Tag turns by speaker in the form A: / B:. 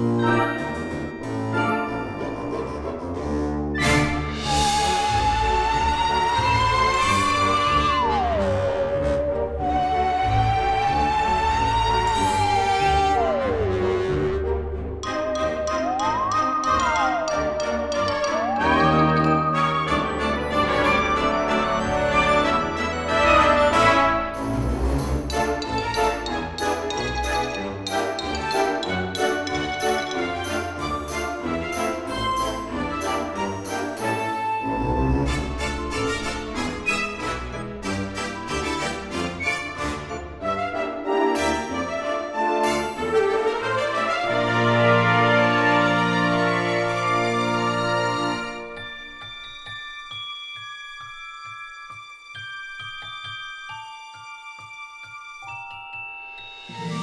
A: Bye. Bye.